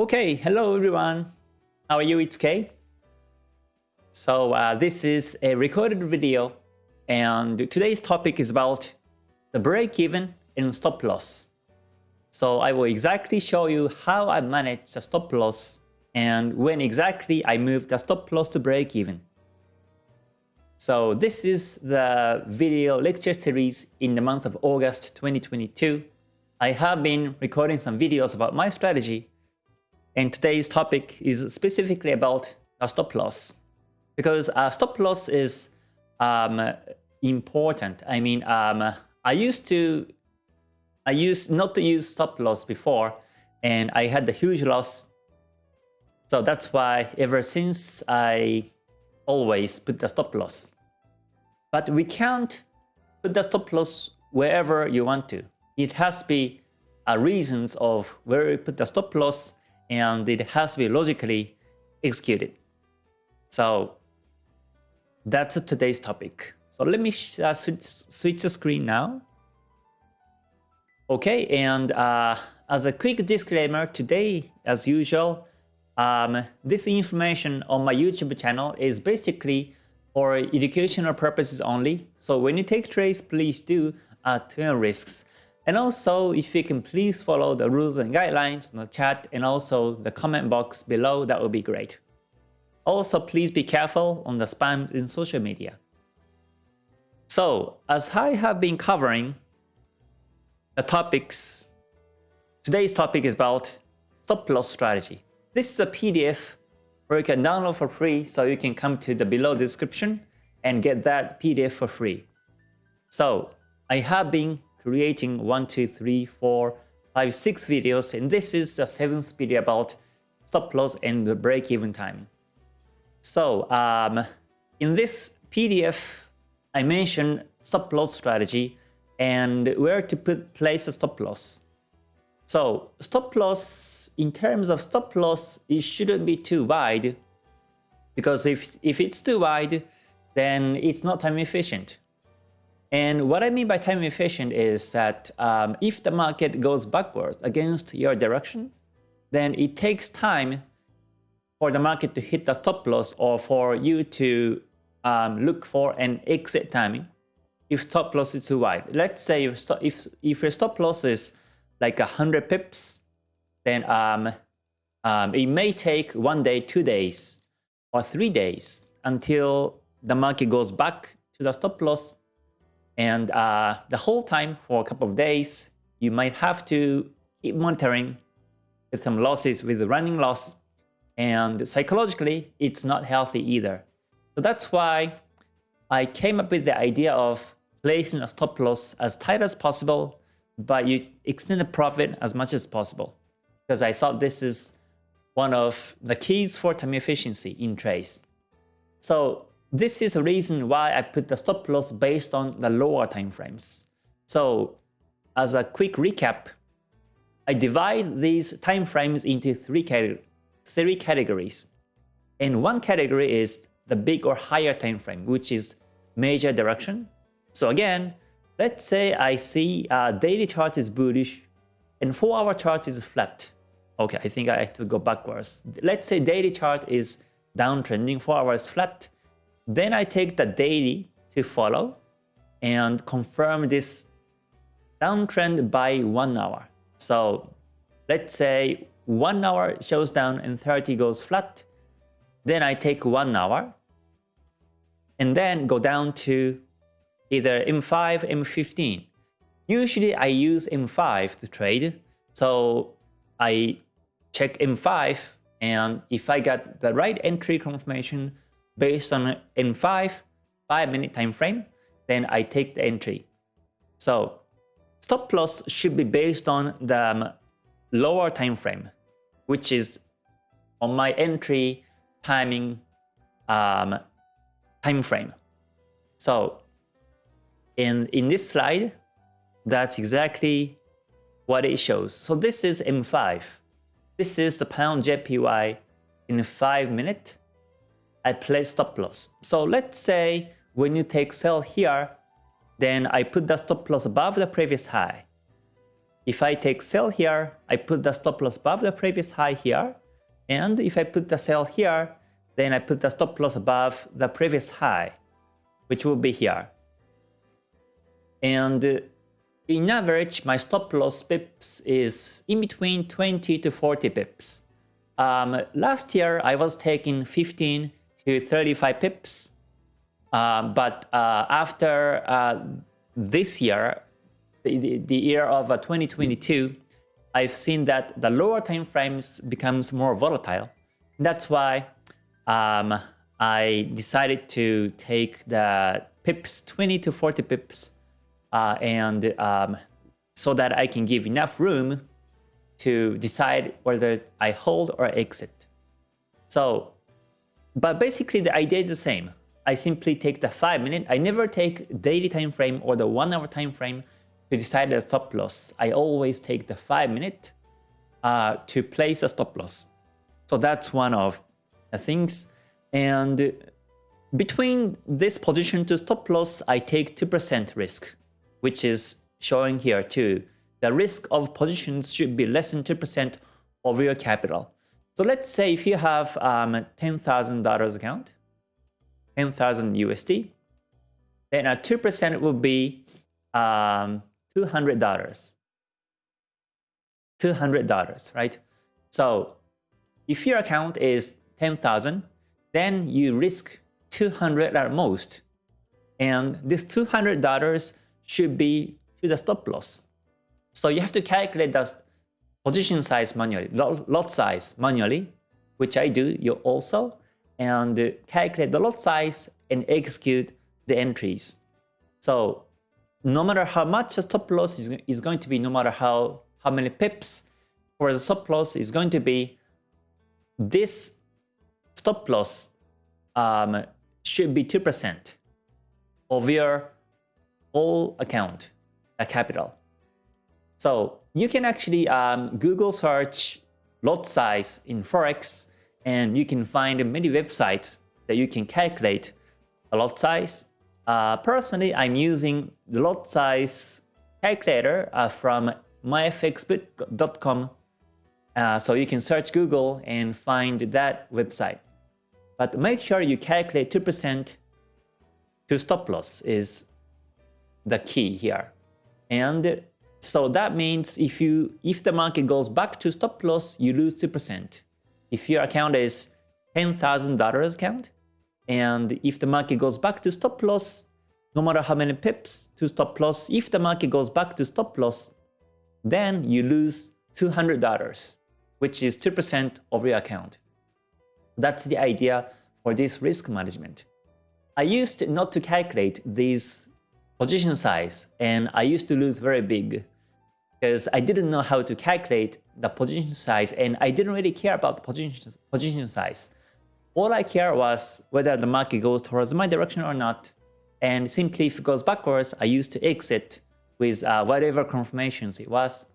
Okay, hello everyone. How are you? It's Kay. So uh, this is a recorded video and today's topic is about the break-even and stop loss. So I will exactly show you how I manage the stop loss and when exactly I move the stop loss to break-even. So this is the video lecture series in the month of August 2022. I have been recording some videos about my strategy and today's topic is specifically about a stop loss. Because a stop loss is um, important. I mean, um, I used to, I used not to use stop loss before, and I had a huge loss. So that's why ever since I always put the stop loss. But we can't put the stop loss wherever you want to. It has to be a reasons of where you put the stop loss and it has to be logically executed. So that's today's topic. So let me uh, switch, switch the screen now. Okay, and uh, as a quick disclaimer, today, as usual, um, this information on my YouTube channel is basically for educational purposes only. So when you take trades, please do uh, turn risks. And also, if you can please follow the rules and guidelines on the chat and also the comment box below, that would be great. Also, please be careful on the spams in social media. So, as I have been covering the topics, today's topic is about stop loss strategy. This is a PDF where you can download for free, so you can come to the below description and get that PDF for free. So, I have been creating one, two, three, four, five, six videos, and this is the seventh video about stop loss and the break-even time. So um, in this PDF, I mentioned stop loss strategy and where to put place a stop loss. So stop loss, in terms of stop loss, it shouldn't be too wide because if, if it's too wide, then it's not time efficient. And what I mean by time efficient is that um, if the market goes backwards against your direction, then it takes time for the market to hit the top loss or for you to um, look for an exit timing if stop loss is too wide. Let's say if, if, if your stop loss is like 100 pips, then um, um, it may take one day, two days, or three days until the market goes back to the stop loss and uh, the whole time for a couple of days, you might have to keep monitoring with some losses with running loss. And psychologically, it's not healthy either. So that's why I came up with the idea of placing a stop loss as tight as possible, but you extend the profit as much as possible. Because I thought this is one of the keys for time efficiency in trades. So this is the reason why I put the stop loss based on the lower time frames. So as a quick recap, I divide these time frames into three, three categories. And one category is the big or higher time frame, which is major direction. So again, let's say I see a daily chart is bullish and 4 hour chart is flat. Okay, I think I have to go backwards. Let's say daily chart is downtrending, 4 hours flat, then I take the daily to follow and confirm this downtrend by one hour. So let's say one hour shows down and 30 goes flat. Then I take one hour and then go down to either M5, M15. Usually I use M5 to trade. So I check M5 and if I got the right entry confirmation, based on M5, 5 minute time frame, then I take the entry. So stop loss should be based on the um, lower time frame, which is on my entry timing um, time frame. So in, in this slide, that's exactly what it shows. So this is M5. This is the pound JPY in 5 minute I place stop loss. So let's say when you take sell here, then I put the stop loss above the previous high. if I take sell here, I put the stop loss above the previous high here. And if I put the sell here, then I put the stop loss above the previous high, which will be here. And in average, my stop loss pips is in between 20 to 40 pips. Um, last year, I was taking 15 to 35 pips. Uh, but uh, after uh, this year, the, the year of uh, 2022, I've seen that the lower time frames becomes more volatile. That's why um, I decided to take the pips, 20 to 40 pips, uh, and um, so that I can give enough room to decide whether I hold or exit. So, but basically the idea is the same. I simply take the 5 minute, I never take daily time frame or the 1 hour time frame to decide the stop loss. I always take the 5 minute uh, to place a stop loss. So that's one of the things. And between this position to stop loss, I take 2% risk, which is showing here too. The risk of positions should be less than 2% of your capital. So let's say if you have um, $10,000 account, 10,000 USD, then a 2% will be um, $200. $200, right? So if your account is 10,000, then you risk 200 at most. And this $200 should be to the stop loss. So you have to calculate the position size manually, lot size manually, which I do you also, and calculate the lot size and execute the entries. So no matter how much the stop loss is, is going to be, no matter how, how many pips for the stop loss is going to be, this stop loss um, should be 2% of your whole account, a capital. So you can actually um, Google search lot size in Forex and you can find many websites that you can calculate a lot size uh, personally, I'm using the lot size calculator uh, from myfxbook.com. Uh, so you can search Google and find that website. But make sure you calculate 2% to stop loss is the key here. And so that means if you if the market goes back to stop loss, you lose 2%. If your account is $10,000 account, and if the market goes back to stop loss, no matter how many pips to stop loss, if the market goes back to stop loss, then you lose $200, which is 2% of your account. That's the idea for this risk management. I used not to calculate this position size and I used to lose very big because I didn't know how to calculate the position size and I didn't really care about the position, position size. All I care was whether the market goes towards my direction or not. And simply if it goes backwards, I used to exit with uh, whatever confirmations it was.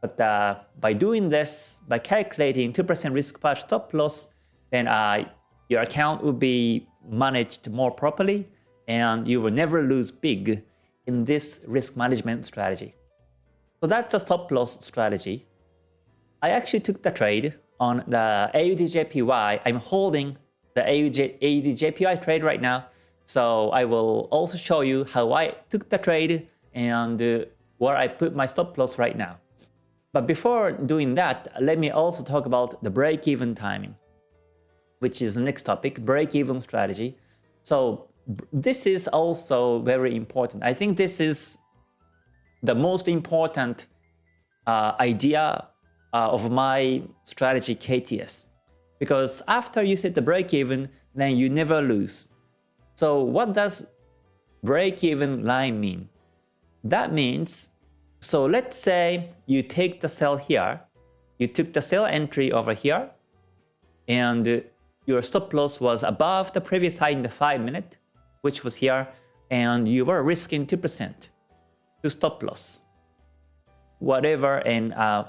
But uh, by doing this, by calculating 2% risk per stop loss, then uh, your account will be managed more properly and you will never lose big in this risk management strategy. So that's a stop loss strategy. I actually took the trade on the AUDJPY. I'm holding the AUDJPY trade right now. So I will also show you how I took the trade and where I put my stop loss right now. But before doing that, let me also talk about the break-even timing, which is the next topic, break-even strategy. So this is also very important. I think this is the most important uh, idea uh, of my strategy KTS. Because after you set the break-even, then you never lose. So what does break-even line mean? That means, so let's say you take the sell here, you took the sell entry over here, and your stop loss was above the previous high in the 5 minute, which was here, and you were risking 2% to stop loss. Whatever, and uh,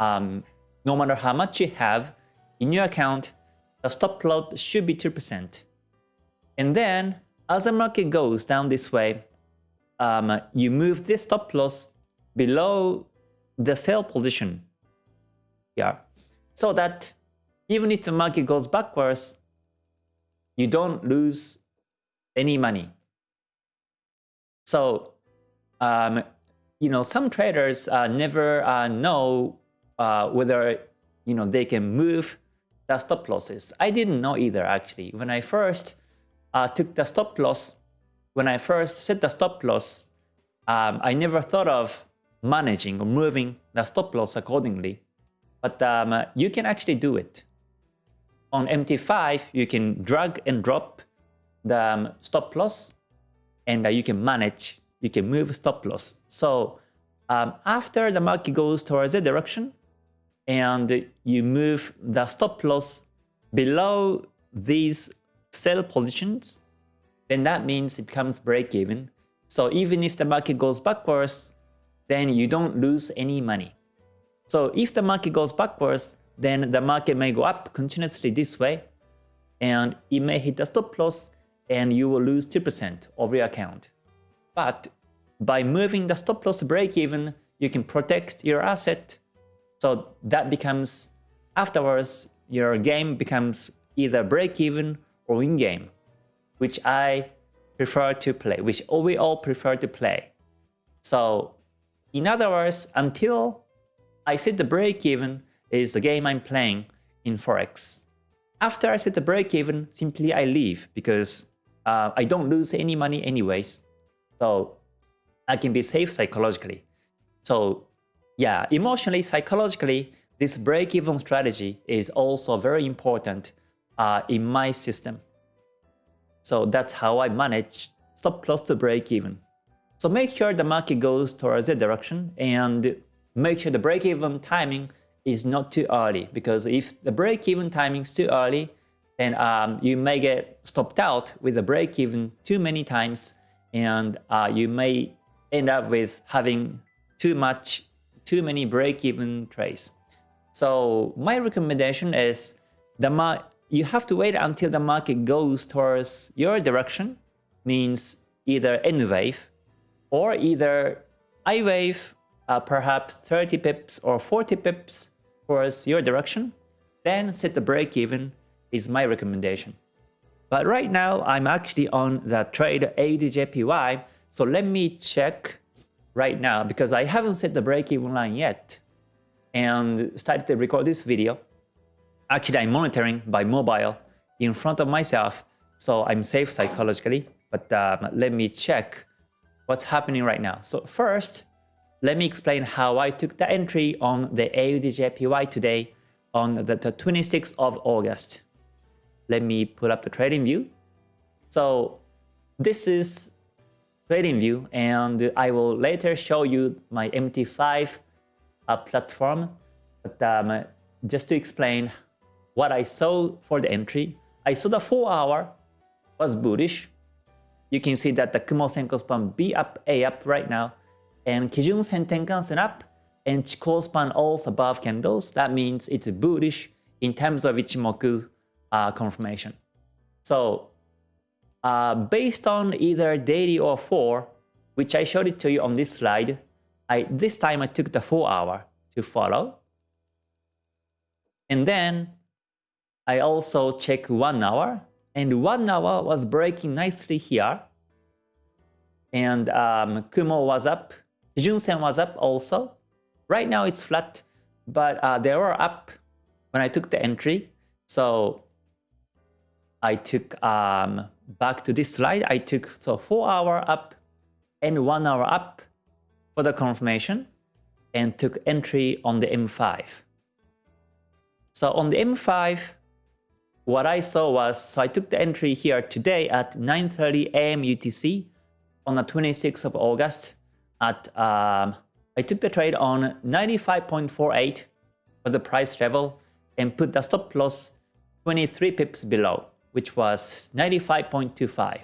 um, no matter how much you have, in your account, the stop loss should be 2%. And then, as the market goes down this way, um, you move this stop loss below the sell position here so that even if the market goes backwards, you don't lose any money. So, um, you know, some traders uh, never uh, know uh, whether, you know, they can move the stop losses. I didn't know either, actually. When I first uh, took the stop loss, when I first set the stop loss, um, I never thought of managing or moving the stop loss accordingly. But um, you can actually do it. On MT5, you can drag and drop the um, stop loss and uh, you can manage, you can move stop loss. So um, after the market goes towards a direction and you move the stop loss below these sell positions, then that means it becomes break even. So even if the market goes backwards, then you don't lose any money. So if the market goes backwards, then the market may go up continuously this way, and it may hit the stop loss, and you will lose 2% of your account. But by moving the stop loss to break even, you can protect your asset. So that becomes, afterwards, your game becomes either break even or in game, which I prefer to play, which we all prefer to play. So in other words, until I set the break even is the game I'm playing in Forex. After I set the break even, simply I leave because uh, I don't lose any money anyways. So I can be safe psychologically. So yeah, emotionally, psychologically, this break-even strategy is also very important uh, in my system. So that's how I manage stop loss to break even. So make sure the market goes towards the direction and make sure the break-even timing is not too early because if the break-even timing is too early, then um, you may get stopped out with the break-even too many times and uh, you may end up with having too much, too many break-even trades. So my recommendation is the you have to wait until the market goes towards your direction, means either N wave or either I wave uh, perhaps 30 pips or 40 pips towards your direction, then set the break even is my recommendation. But right now, I'm actually on the trade AUDJPY, so let me check right now because I haven't set the break even line yet and started to record this video. Actually, I'm monitoring by mobile in front of myself, so I'm safe psychologically, but um, let me check what's happening right now. So first, let me explain how I took the entry on the AUDJPY today on the 26th of August. Let me pull up the trading view. So this is trading view and I will later show you my MT5 uh, platform. But um, just to explain what I saw for the entry, I saw the 4 hour was bullish. You can see that the Kumo Senkou span B up, A up right now and Kijun Sen Tenkan-sen up and Chikou span also above candles. That means it's bullish in terms of Ichimoku uh, confirmation. So uh, based on either daily or 4, which I showed it to you on this slide, I this time I took the 4 hour to follow. And then I also check 1 hour and 1 hour was breaking nicely here. And um, Kumo was up Kijun-sen was up also. Right now it's flat, but uh, they were up when I took the entry. So I took um, back to this slide. I took so 4 hour up and 1 hour up for the confirmation and took entry on the M5. So on the M5, what I saw was, so I took the entry here today at 9.30 AM UTC on the 26th of August at um, I took the trade on 95.48 for the price level and put the stop loss 23 pips below, which was 95.25.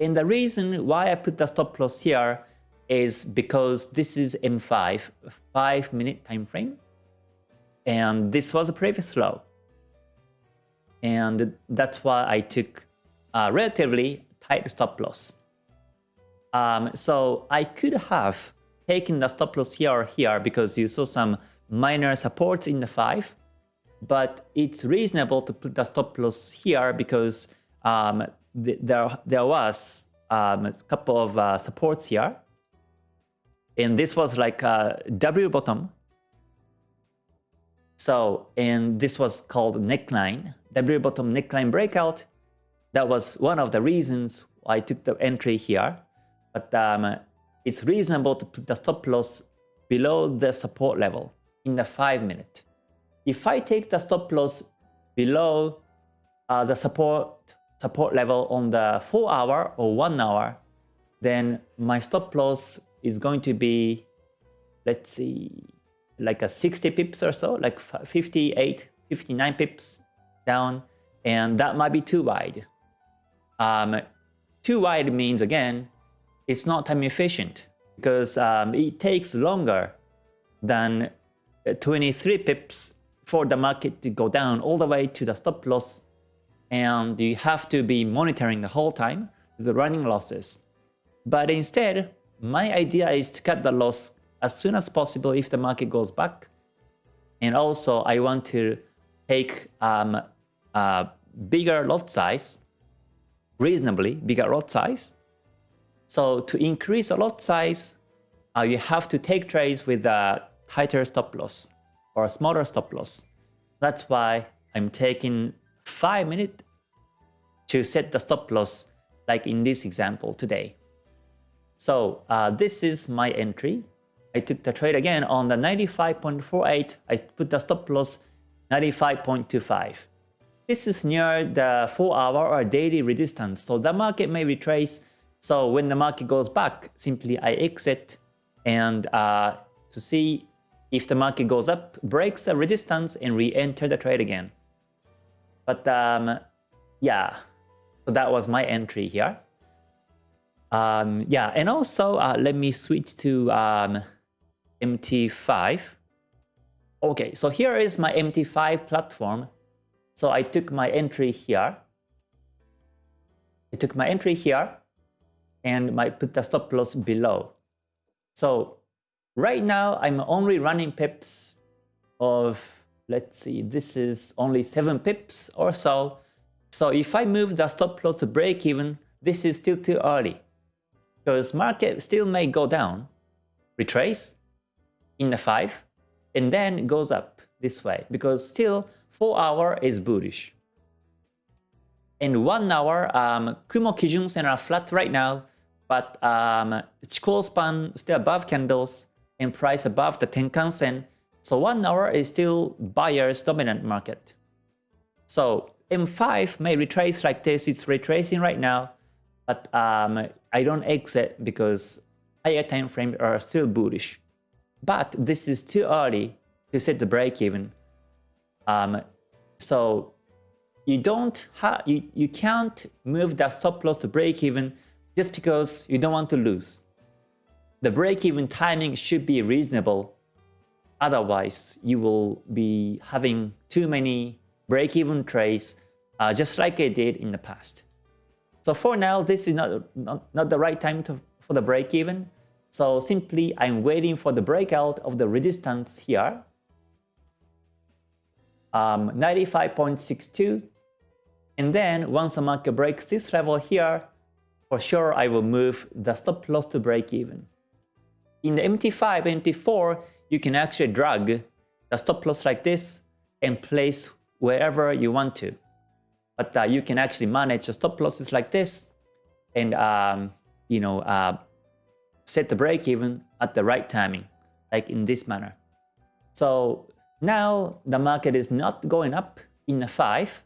And the reason why I put the stop loss here is because this is M5, 5 minute time frame, and this was the previous low. And that's why I took a relatively tight stop loss. Um, so I could have taken the stop loss here or here because you saw some minor supports in the 5. But it's reasonable to put the stop loss here because um, th there, there was um, a couple of uh, supports here. And this was like a W bottom. So, and this was called neckline, W bottom neckline breakout. That was one of the reasons I took the entry here. But um, it's reasonable to put the stop loss below the support level in the 5 minute. If I take the stop loss below uh, the support support level on the 4 hour or 1 hour, then my stop loss is going to be, let's see, like a 60 pips or so, like 58, 59 pips down, and that might be too wide. Um, too wide means, again, it's not time efficient because um, it takes longer than uh, 23 pips for the market to go down all the way to the stop loss and you have to be monitoring the whole time the running losses. But instead, my idea is to cut the loss as soon as possible if the market goes back. And also I want to take um, a bigger lot size, reasonably bigger lot size. So to increase a lot size, uh, you have to take trades with a tighter stop loss or a smaller stop loss. That's why I'm taking 5 minutes to set the stop loss like in this example today. So uh, this is my entry. I took the trade again on the 95.48. I put the stop loss 95.25. This is near the 4 hour or daily resistance. So the market may retrace. So when the market goes back, simply I exit and uh, to see if the market goes up, breaks the resistance and re-enter the trade again. But um, yeah, so that was my entry here. Um, yeah, and also uh, let me switch to um, MT5. Okay, so here is my MT5 platform. So I took my entry here. I took my entry here and I put the stop loss below. So right now I'm only running pips of, let's see, this is only 7 pips or so. So if I move the stop loss to break even, this is still too early. Because market still may go down, retrace in the 5, and then goes up this way. Because still 4 hour is bullish. In 1 hour, um, Kumo Kijun Sen are flat right now, but um, Chikou span still above candles and price above the Tenkan Sen. So 1 hour is still buyer's dominant market. So M5 may retrace like this, it's retracing right now, but um, I don't exit because higher time frames are still bullish. But this is too early to set the break even. Um, so you don't you, you can't move that stop loss to break even just because you don't want to lose. The break even timing should be reasonable. Otherwise, you will be having too many break-even trades uh, just like I did in the past. So for now, this is not, not, not the right time to, for the break-even. So simply, I'm waiting for the breakout of the resistance here. Um, 95.62. And then once the market breaks this level here, for sure I will move the stop loss to break even. In the MT5, MT4, you can actually drag the stop loss like this and place wherever you want to. But uh, you can actually manage the stop losses like this and um, you know uh, set the break even at the right timing, like in this manner. So now the market is not going up in a 5,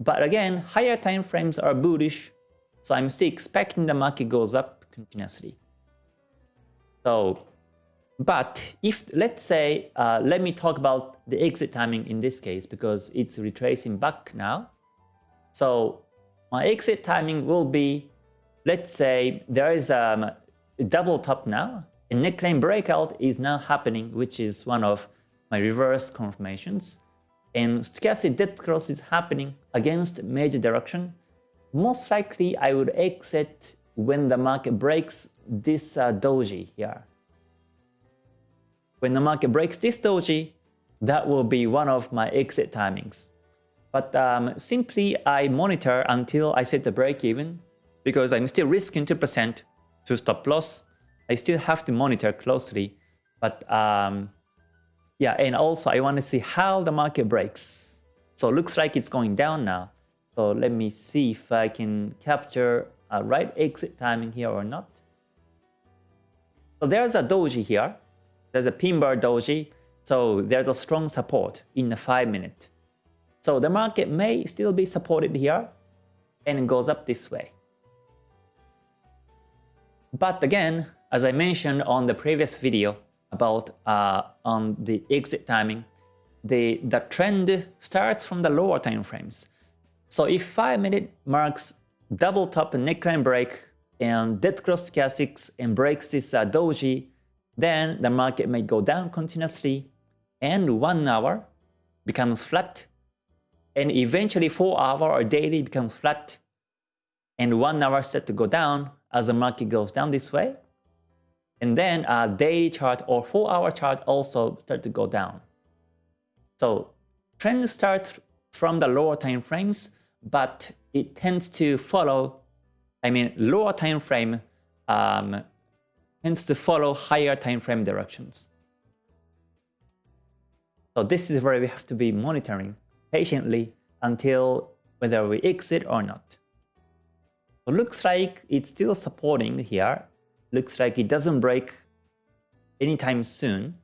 but again, higher time frames are bullish, so I'm still expecting the market goes up continuously. So but if, let's say, uh, let me talk about the exit timing in this case because it's retracing back now. So my exit timing will be, let's say there is um, a double top now. A neckline breakout is now happening, which is one of my reverse confirmations. And stochastic dead cross is happening against major direction. Most likely I would exit when the market breaks this uh, doji here when the market breaks this doji, that will be one of my exit timings. But um, simply I monitor until I set the break even because I'm still risking 2% to stop loss. I still have to monitor closely. But um, yeah, and also I want to see how the market breaks. So looks like it's going down now. So let me see if I can capture a right exit timing here or not. So there's a doji here. There's a pin bar doji. So there's a strong support in the 5 minute. So the market may still be supported here and it goes up this way. But again, as I mentioned on the previous video about uh, on the exit timing, the, the trend starts from the lower time frames. So if 5 minute marks double top neckline break and dead cross stochastics and breaks this uh, doji, then the market may go down continuously and 1 hour becomes flat and eventually 4 hour or daily becomes flat and 1 hour set to go down as the market goes down this way. And then a daily chart or 4 hour chart also start to go down. So trend starts from the lower time frames, but it tends to follow, I mean lower time frame um, tends to follow higher time frame directions. So this is where we have to be monitoring patiently until whether we exit or not. So looks like it's still supporting here. Looks like it doesn't break anytime soon.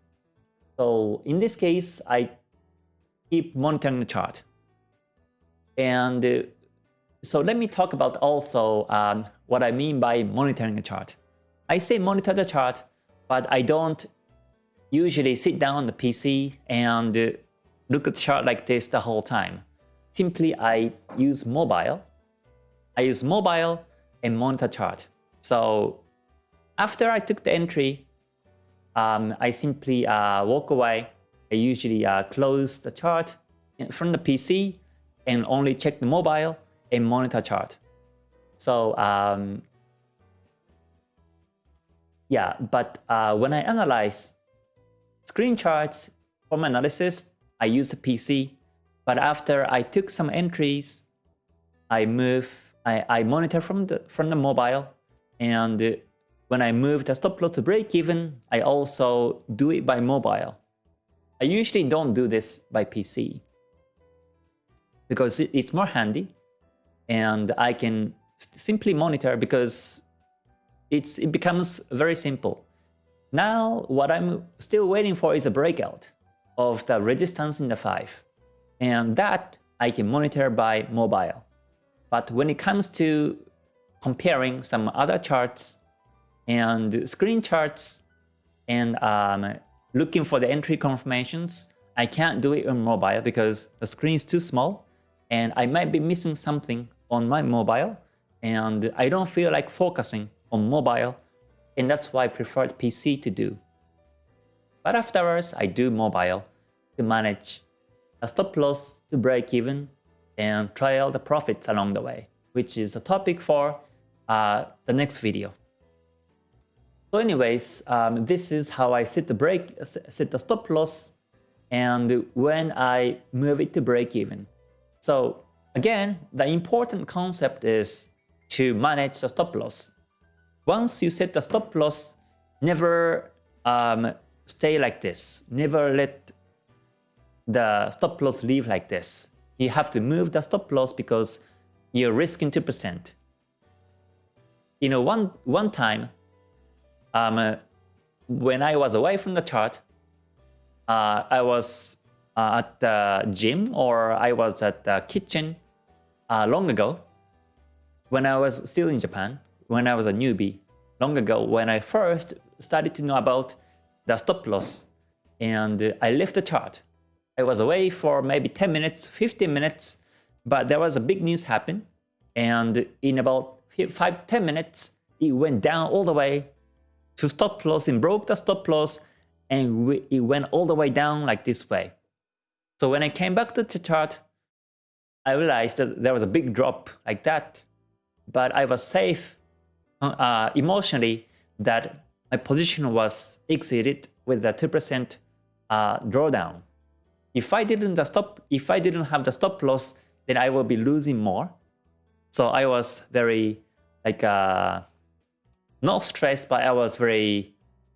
So in this case, I keep monitoring the chart. And uh, so let me talk about also um, what I mean by monitoring a chart. I say monitor the chart, but I don't usually sit down on the PC and uh, look at the chart like this the whole time. Simply I use mobile. I use mobile and monitor chart. So after I took the entry, um, I simply uh, walk away. I usually uh, close the chart from the PC and only check the mobile and monitor chart. So um, yeah, but uh, when I analyze screen charts for my analysis, I use the PC. But after I took some entries, I move, I, I monitor from the from the mobile, and when I move the stop loss to break even, I also do it by mobile. I usually don't do this by PC because it's more handy and I can simply monitor because it's, it becomes very simple. Now what I'm still waiting for is a breakout of the resistance in the 5 and that I can monitor by mobile. But when it comes to comparing some other charts and screen charts and um, looking for the entry confirmations, I can't do it on mobile because the screen is too small and I might be missing something on my mobile and I don't feel like focusing on mobile and that's why I preferred PC to do. But afterwards, I do mobile to manage a stop loss to break even and trail the profits along the way, which is a topic for uh, the next video. So anyways, um, this is how I set the break, set the stop loss, and when I move it to break even. So again, the important concept is to manage the stop loss. Once you set the stop loss, never um, stay like this. Never let the stop loss leave like this. You have to move the stop loss because you're risking 2%. You know, one, one time, um, when I was away from the chart, uh, I was uh, at the gym or I was at the kitchen uh, long ago when I was still in Japan, when I was a newbie, long ago when I first started to know about the stop loss and I left the chart. I was away for maybe 10 minutes, 15 minutes, but there was a big news happen and in about 5 10 minutes it went down all the way to stop loss and broke the stop loss and it went all the way down like this way. So when I came back to the chart, I realized that there was a big drop like that, but I was safe uh, emotionally that my position was exited with a 2% uh, drawdown. If I didn't stop, if I didn't have the stop loss, then I will be losing more. So I was very like uh, not stressed, but I was very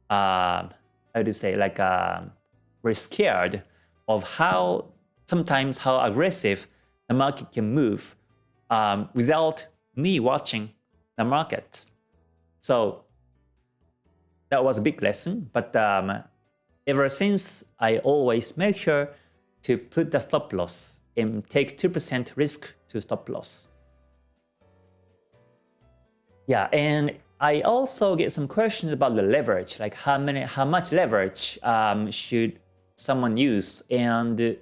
uh, how do you say like uh, very scared of how sometimes how aggressive the market can move um, without me watching the markets. So that was a big lesson. But um, ever since, I always make sure to put the stop loss and take 2% risk to stop loss. Yeah, and I also get some questions about the leverage, like how many, how much leverage um, should someone use? And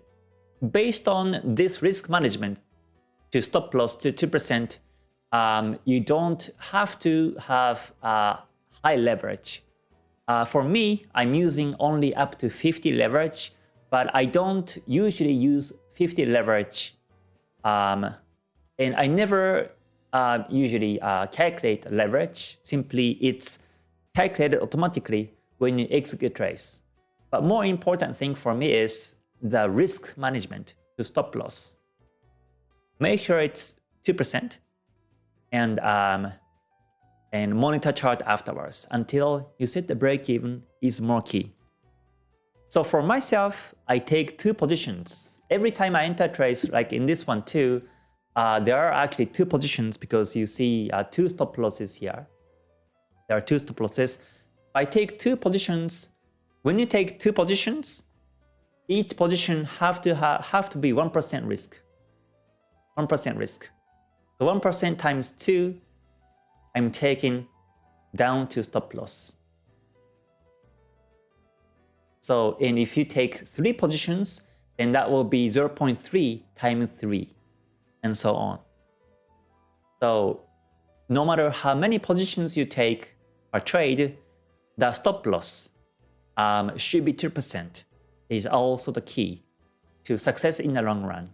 based on this risk management to stop loss to 2%, um, you don't have to have uh, high leverage. Uh, for me, I'm using only up to 50 leverage, but I don't usually use 50 leverage. Um, and I never uh, usually uh, calculate leverage. Simply, it's calculated automatically when you execute trades. But more important thing for me is the risk management to stop loss. Make sure it's 2% and um, and monitor chart afterwards until you set the break even is more key. So for myself, I take two positions. Every time I enter trades, like in this one too, uh, there are actually two positions because you see uh, two stop losses here. There are two stop losses. I take two positions. When you take two positions, each position have to ha have to be 1% risk. 1% risk. So 1% times 2, I'm taking down to stop loss. So, and if you take 3 positions, then that will be 0.3 times 3, and so on. So, no matter how many positions you take or trade, the stop loss um, should be 2% is also the key to success in the long run.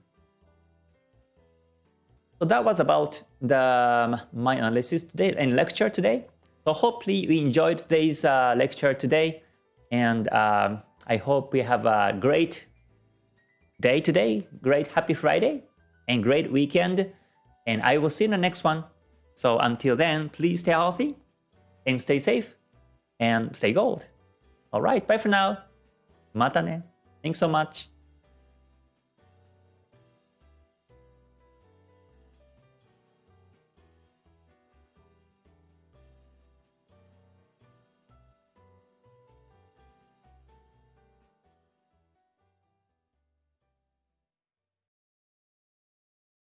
So that was about the um, my analysis today and lecture today. So hopefully you enjoyed today's uh, lecture today, and um, I hope we have a great day today, great happy Friday, and great weekend. And I will see you in the next one. So until then, please stay healthy and stay safe and stay gold. All right, bye for now. Mata ne. Thanks so much.